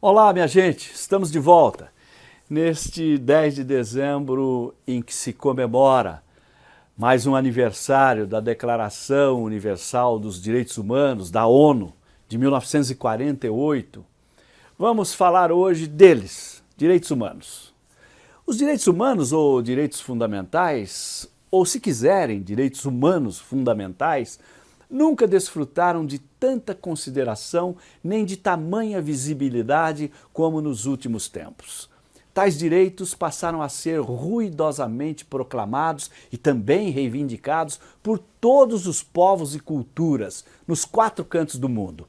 Olá, minha gente, estamos de volta. Neste 10 de dezembro em que se comemora mais um aniversário da Declaração Universal dos Direitos Humanos, da ONU, de 1948, vamos falar hoje deles, direitos humanos. Os direitos humanos ou direitos fundamentais, ou se quiserem, direitos humanos fundamentais, nunca desfrutaram de tanta consideração nem de tamanha visibilidade como nos últimos tempos. Tais direitos passaram a ser ruidosamente proclamados e também reivindicados por todos os povos e culturas nos quatro cantos do mundo.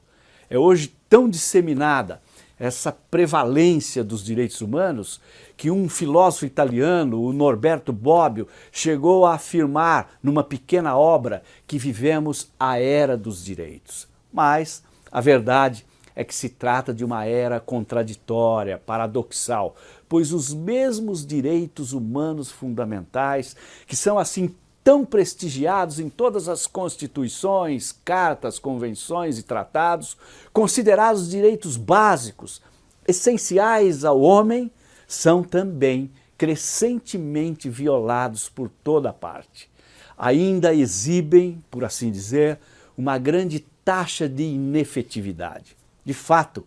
É hoje tão disseminada essa prevalência dos direitos humanos que um filósofo italiano, o Norberto Bobbio, chegou a afirmar numa pequena obra que vivemos a era dos direitos. Mas a verdade é que se trata de uma era contraditória, paradoxal, pois os mesmos direitos humanos fundamentais, que são assim tão prestigiados em todas as constituições, cartas, convenções e tratados, considerados direitos básicos, essenciais ao homem, são também crescentemente violados por toda parte. Ainda exibem, por assim dizer, uma grande taxa de inefetividade. De fato,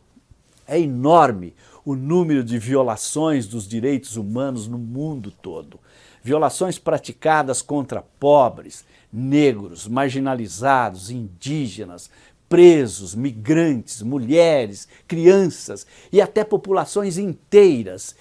é enorme o número de violações dos direitos humanos no mundo todo violações praticadas contra pobres, negros, marginalizados, indígenas, presos, migrantes, mulheres, crianças e até populações inteiras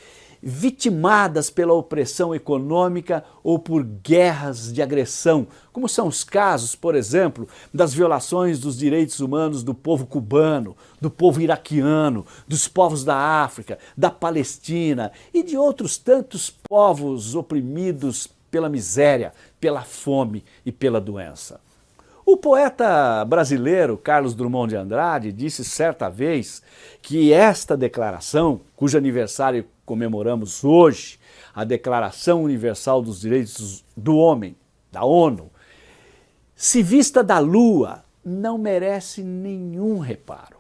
vitimadas pela opressão econômica ou por guerras de agressão, como são os casos, por exemplo, das violações dos direitos humanos do povo cubano, do povo iraquiano, dos povos da África, da Palestina e de outros tantos povos oprimidos pela miséria, pela fome e pela doença. O poeta brasileiro Carlos Drummond de Andrade disse certa vez que esta declaração, cujo aniversário comemoramos hoje, a Declaração Universal dos Direitos do Homem, da ONU, se vista da lua, não merece nenhum reparo.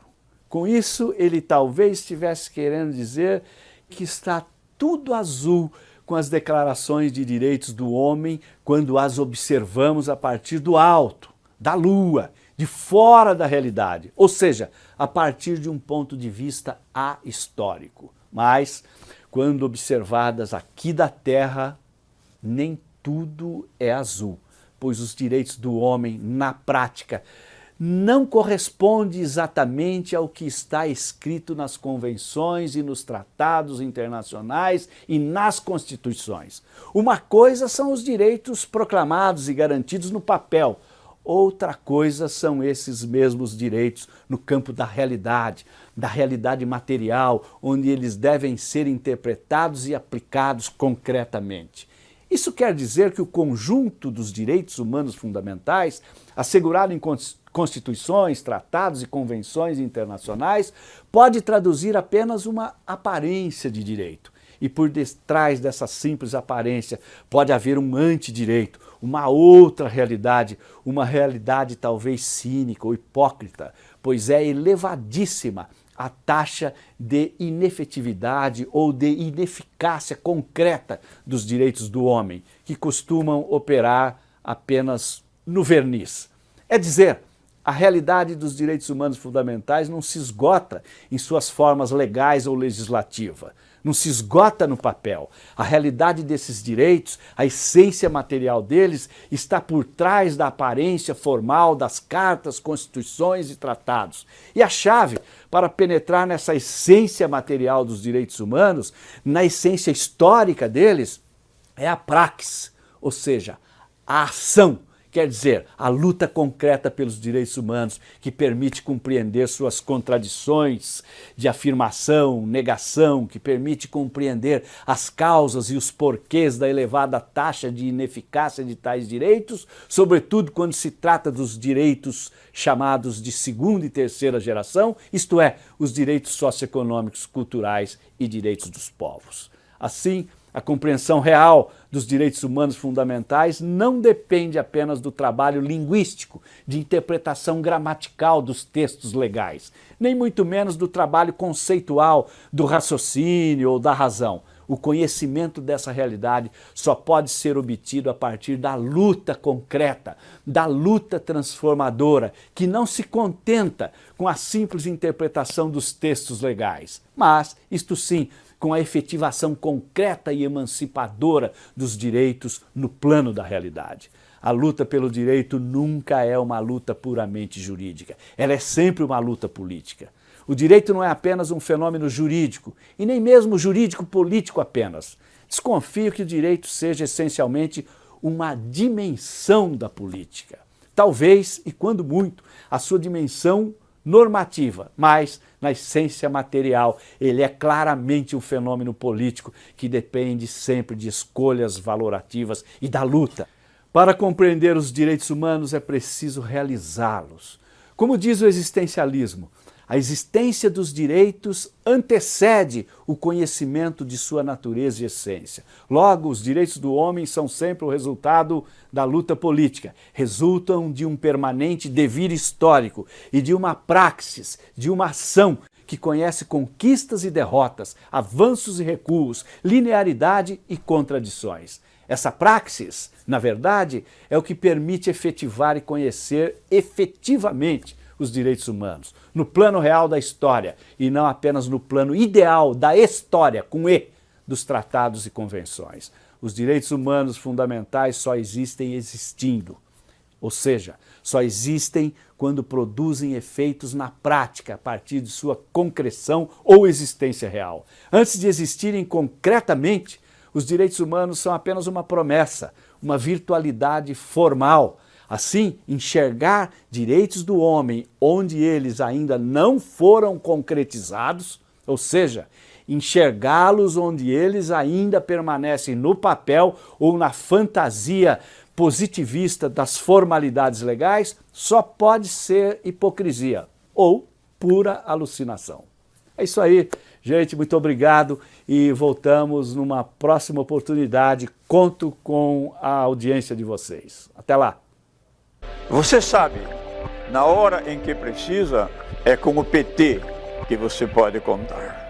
Com isso, ele talvez estivesse querendo dizer que está tudo azul com as declarações de direitos do homem quando as observamos a partir do alto da lua, de fora da realidade, ou seja, a partir de um ponto de vista ahistórico. Mas, quando observadas aqui da Terra, nem tudo é azul, pois os direitos do homem, na prática, não corresponde exatamente ao que está escrito nas convenções e nos tratados internacionais e nas constituições. Uma coisa são os direitos proclamados e garantidos no papel, Outra coisa são esses mesmos direitos no campo da realidade, da realidade material, onde eles devem ser interpretados e aplicados concretamente. Isso quer dizer que o conjunto dos direitos humanos fundamentais, assegurado em constituições, tratados e convenções internacionais, pode traduzir apenas uma aparência de direito. E por detrás dessa simples aparência pode haver um antidireito, uma outra realidade, uma realidade talvez cínica ou hipócrita, pois é elevadíssima a taxa de inefetividade ou de ineficácia concreta dos direitos do homem, que costumam operar apenas no verniz. É dizer, a realidade dos direitos humanos fundamentais não se esgota em suas formas legais ou legislativa, não se esgota no papel. A realidade desses direitos, a essência material deles, está por trás da aparência formal das cartas, constituições e tratados. E a chave para penetrar nessa essência material dos direitos humanos, na essência histórica deles, é a praxis, ou seja, a ação Quer dizer, a luta concreta pelos direitos humanos que permite compreender suas contradições de afirmação, negação, que permite compreender as causas e os porquês da elevada taxa de ineficácia de tais direitos, sobretudo quando se trata dos direitos chamados de segunda e terceira geração, isto é, os direitos socioeconômicos, culturais e direitos dos povos. Assim, A compreensão real dos direitos humanos fundamentais não depende apenas do trabalho linguístico, de interpretação gramatical dos textos legais, nem muito menos do trabalho conceitual, do raciocínio ou da razão. O conhecimento dessa realidade só pode ser obtido a partir da luta concreta, da luta transformadora, que não se contenta com a simples interpretação dos textos legais, mas, isto sim, com a efetivação concreta e emancipadora dos direitos no plano da realidade. A luta pelo direito nunca é uma luta puramente jurídica, ela é sempre uma luta política. O direito não é apenas um fenômeno jurídico, e nem mesmo jurídico-político apenas. Desconfio que o direito seja essencialmente uma dimensão da política. Talvez, e quando muito, a sua dimensão normativa, mas na essência material. Ele é claramente um fenômeno político que depende sempre de escolhas valorativas e da luta. Para compreender os direitos humanos é preciso realizá-los. Como diz o existencialismo, a existência dos direitos antecede o conhecimento de sua natureza e essência. Logo, os direitos do homem são sempre o resultado da luta política, resultam de um permanente devir histórico e de uma praxis, de uma ação que conhece conquistas e derrotas, avanços e recuos, linearidade e contradições. Essa praxis, na verdade, é o que permite efetivar e conhecer efetivamente os direitos humanos, no plano real da história e não apenas no plano ideal da história, com E, dos tratados e convenções. Os direitos humanos fundamentais só existem existindo, ou seja, só existem quando produzem efeitos na prática a partir de sua concreção ou existência real. Antes de existirem concretamente, os direitos humanos são apenas uma promessa, uma virtualidade formal, Assim, enxergar direitos do homem onde eles ainda não foram concretizados, ou seja, enxergá-los onde eles ainda permanecem no papel ou na fantasia positivista das formalidades legais, só pode ser hipocrisia ou pura alucinação. É isso aí, gente, muito obrigado e voltamos numa próxima oportunidade. Conto com a audiência de vocês. Até lá! Você sabe, na hora em que precisa, é com o PT que você pode contar.